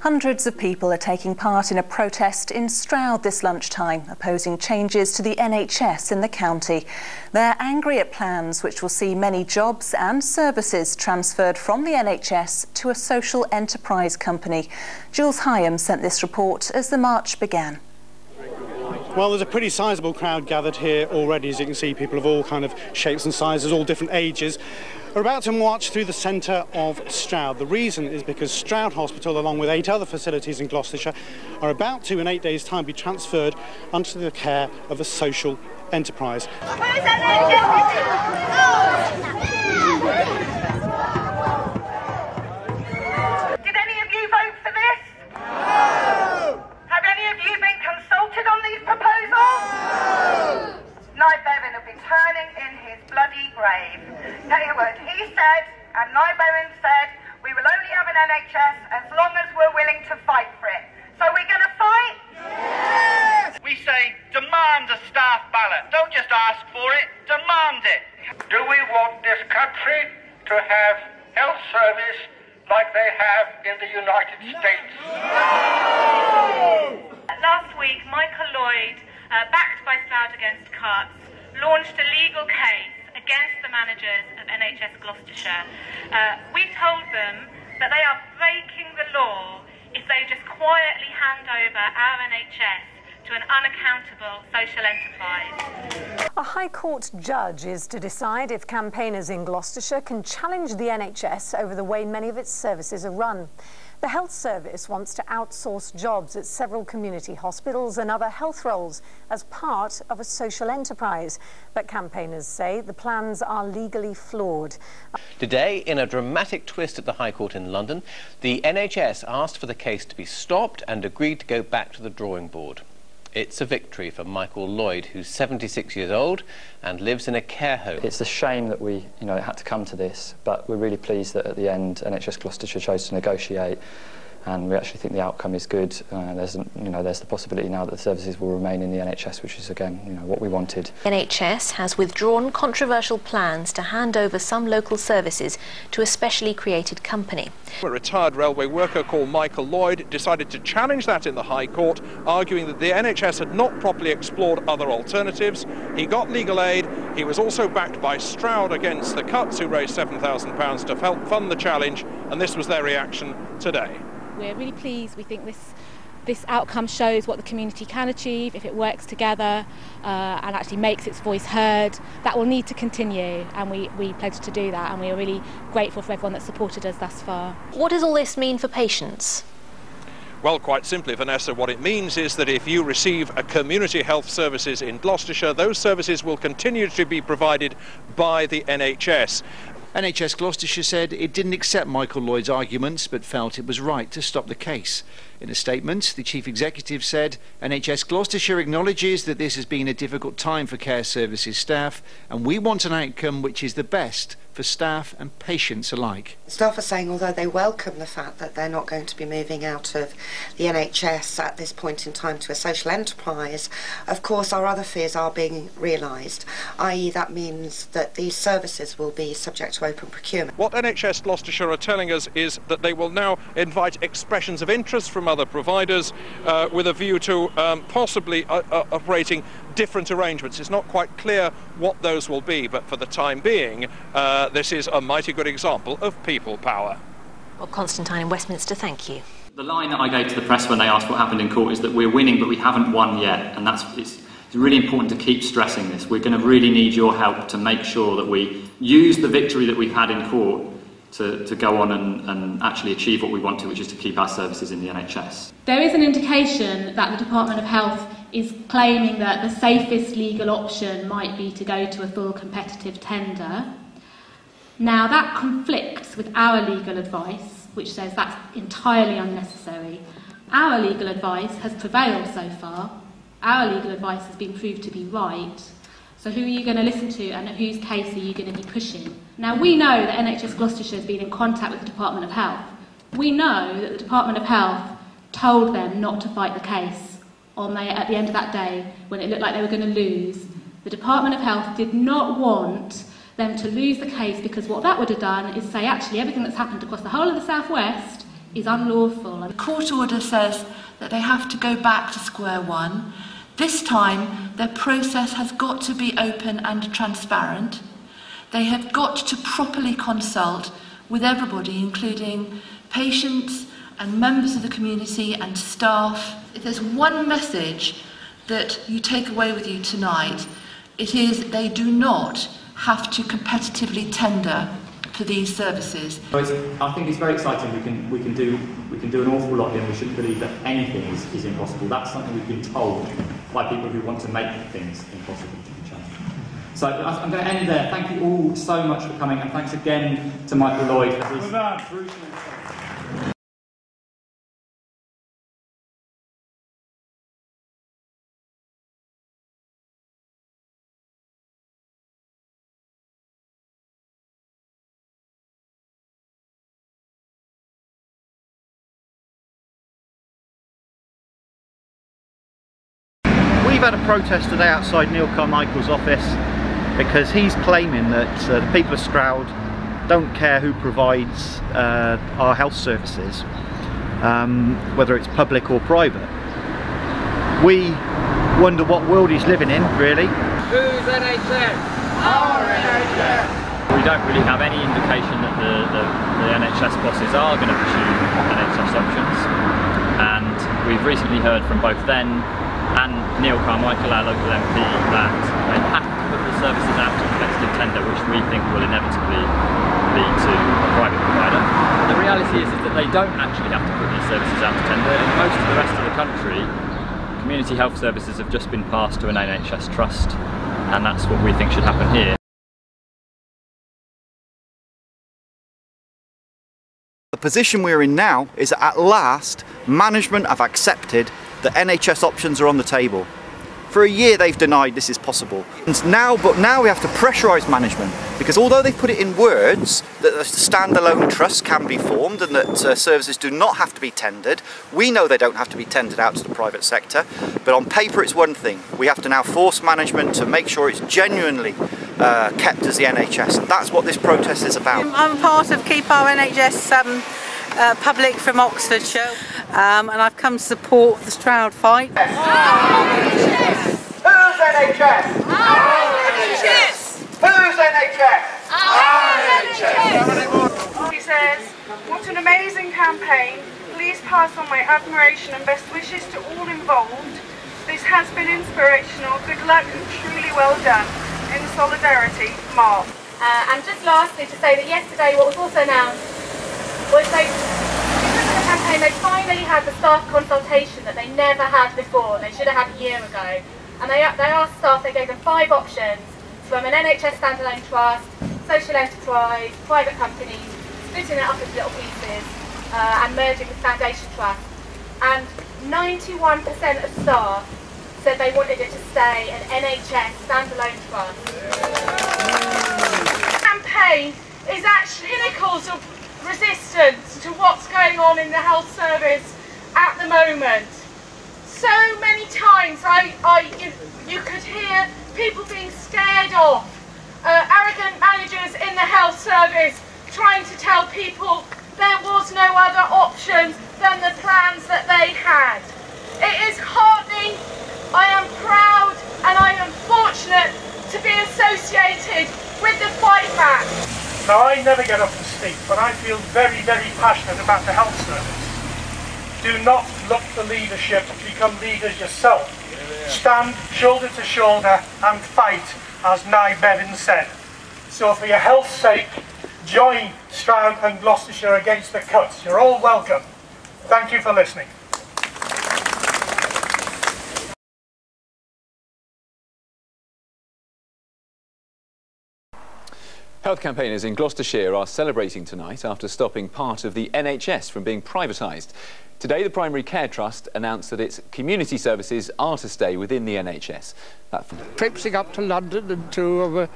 Hundreds of people are taking part in a protest in Stroud this lunchtime, opposing changes to the NHS in the county. They're angry at plans which will see many jobs and services transferred from the NHS to a social enterprise company. Jules Hyam sent this report as the march began. Well, there's a pretty sizable crowd gathered here already, as you can see, people of all kind of shapes and sizes, all different ages are about to march through the centre of Stroud. The reason is because Stroud Hospital, along with eight other facilities in Gloucestershire, are about to, in eight days' time, be transferred under the care of a social enterprise. To fight for it. So we're going to fight? Yes! We say, demand a staff ballot. Don't just ask for it, demand it. Do we want this country to have health service like they have in the United States. No! Last week, Michael Lloyd, uh, backed by Stroud Against Cuts, launched a legal case against the managers of NHS Gloucestershire. Uh, we told them that they are breaking the law if they just quietly hand over our NHS to an unaccountable social enterprise. A High Court judge is to decide if campaigners in Gloucestershire can challenge the NHS over the way many of its services are run. The Health Service wants to outsource jobs at several community hospitals and other health roles as part of a social enterprise. But campaigners say the plans are legally flawed. Today, in a dramatic twist at the High Court in London, the NHS asked for the case to be stopped and agreed to go back to the drawing board. It's a victory for Michael Lloyd, who's 76 years old and lives in a care home. It's a shame that we, you know, had to come to this, but we're really pleased that at the end NHS Gloucestershire chose to negotiate and we actually think the outcome is good. Uh, there's, you know, there's the possibility now that the services will remain in the NHS, which is again, you know, what we wanted. NHS has withdrawn controversial plans to hand over some local services to a specially created company. A retired railway worker called Michael Lloyd decided to challenge that in the High Court, arguing that the NHS had not properly explored other alternatives. He got legal aid. He was also backed by Stroud against the Cuts, who raised £7,000 to help fund the challenge, and this was their reaction today. We're really pleased. We think this this outcome shows what the community can achieve if it works together uh, and actually makes its voice heard. That will need to continue, and we, we pledge to do that, and we are really grateful for everyone that supported us thus far. What does all this mean for patients? Well, quite simply, Vanessa, what it means is that if you receive a community health services in Gloucestershire, those services will continue to be provided by the NHS. NHS Gloucestershire said it didn't accept Michael Lloyd's arguments but felt it was right to stop the case. In a statement, the Chief Executive said NHS Gloucestershire acknowledges that this has been a difficult time for care services staff and we want an outcome which is the best for staff and patients alike. Staff are saying, although they welcome the fact that they're not going to be moving out of the NHS at this point in time to a social enterprise, of course our other fears are being realised, i.e. that means that these services will be subject to open procurement. What NHS Gloucestershire are telling us is that they will now invite expressions of interest from other providers uh, with a view to um, possibly uh, uh, operating different arrangements. It's not quite clear what those will be, but for the time being, uh, this is a mighty good example of people power. Well, Constantine in Westminster, thank you. The line that I gave to the press when they asked what happened in court is that we're winning, but we haven't won yet, and that's it's, it's really important to keep stressing this. We're going to really need your help to make sure that we use the victory that we've had in court to, to go on and, and actually achieve what we want to, which is to keep our services in the NHS. There is an indication that the Department of Health is claiming that the safest legal option might be to go to a full competitive tender. Now, that conflicts with our legal advice, which says that's entirely unnecessary. Our legal advice has prevailed so far. Our legal advice has been proved to be right. So who are you going to listen to and whose case are you going to be pushing? Now, we know that NHS Gloucestershire has been in contact with the Department of Health. We know that the Department of Health told them not to fight the case on the, at the end of that day when it looked like they were going to lose. The Department of Health did not want them to lose the case because what that would have done is say actually everything that's happened across the whole of the southwest is unlawful. The court order says that they have to go back to square one. This time, their process has got to be open and transparent. They have got to properly consult with everybody, including patients and members of the community and staff. If there's one message that you take away with you tonight, it is they do not have to competitively tender for these services. I think it's very exciting. We can, we can, do, we can do an awful lot here and we shouldn't believe that anything is, is impossible. That's something we've been told by people who want to make things impossible to be changed. So I'm going to end there. Thank you all so much for coming and thanks again to Michael Lloyd for his... We've had a protest today outside Neil Carmichael's office because he's claiming that uh, the people of Stroud don't care who provides uh, our health services, um, whether it's public or private. We wonder what world he's living in, really. Whose NHS? Our NHS! We don't really have any indication that the, the, the NHS bosses are going to pursue NHS options and we've recently heard from both then and Neil Carmichael, our local MP, that they have to put the services out to competitive tender, which we think will inevitably lead to a private provider. The reality is, is that they don't actually have to put these services out to tender. In most of the rest of the country, community health services have just been passed to an NHS trust, and that's what we think should happen here. The position we're in now is that at last management have accepted that NHS options are on the table. For a year they've denied this is possible. And now, but now we have to pressurise management because although they've put it in words that a standalone trust can be formed and that uh, services do not have to be tendered, we know they don't have to be tendered out to the private sector. But on paper it's one thing. We have to now force management to make sure it's genuinely uh, kept as the NHS. And that's what this protest is about. I'm part of Keep Our NHS um, uh, Public from Oxfordshire um, and I've come to support the Stroud fight. Whose NHS? Our NHS! Whose NHS? NHS! He says, what an amazing campaign. Please pass on my admiration and best wishes to all involved. This has been inspirational. Good luck and truly well done. In solidarity, Mark. Uh, and just lastly to say that yesterday what was also announced was they, because of the campaign, they finally had the staff consultation that they never had before. They should have had a year ago. And they, they asked staff, they gave them five options from an NHS standalone trust, social enterprise, private companies, splitting it up into little pieces uh, and merging with foundation trust. And 91% of staff said they wanted it to stay an NHS standalone trust. The campaign is actually pinnacles of resistance to what's going on in the health service at the moment so many times I, I you, you could hear people being scared off, uh, arrogant managers in the health service trying to tell people there was no other option than the plans that they had. It is heartening, I am proud and I am fortunate to be associated with the fight back. Now I never get to speak, but I feel very, very passionate about the health service. Do not look for leadership, become leaders yourself. Stand shoulder to shoulder and fight, as Nye Bevan said. So for your health's sake, join Stroud and Gloucestershire against the cuts. You're all welcome. Thank you for listening. Health campaigners in Gloucestershire are celebrating tonight after stopping part of the NHS from being privatised. Today, the Primary Care Trust announced that its community services are to stay within the NHS. That Traipsing up to London and to uh,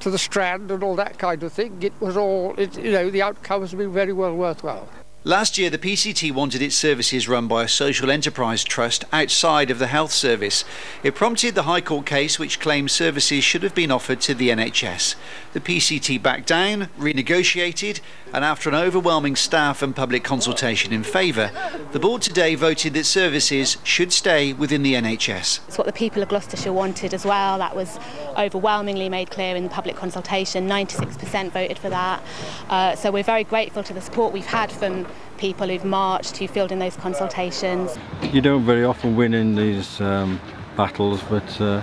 to the Strand and all that kind of thing, it was all, it, you know, the outcome has been very well worthwhile. Last year, the PCT wanted its services run by a social enterprise trust outside of the health service. It prompted the High Court case which claimed services should have been offered to the NHS. The PCT backed down, renegotiated, And after an overwhelming staff and public consultation in favour, the board today voted that services should stay within the NHS. It's what the people of Gloucestershire wanted as well. That was overwhelmingly made clear in the public consultation. 96% voted for that. Uh, so we're very grateful to the support we've had from people who've marched, who filled in those consultations. You don't very often win in these um, battles, but uh,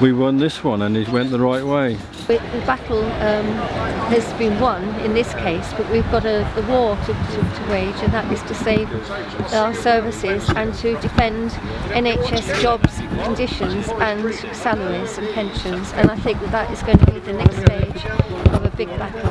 we won this one and it went the right way. The battle um, has been won in this case, but we've got a, a war to, to, to, wage, and that is to save our services and to defend NHS jobs, conditions, and salaries and pensions. And I think that that is going to be the next stage of a big battle.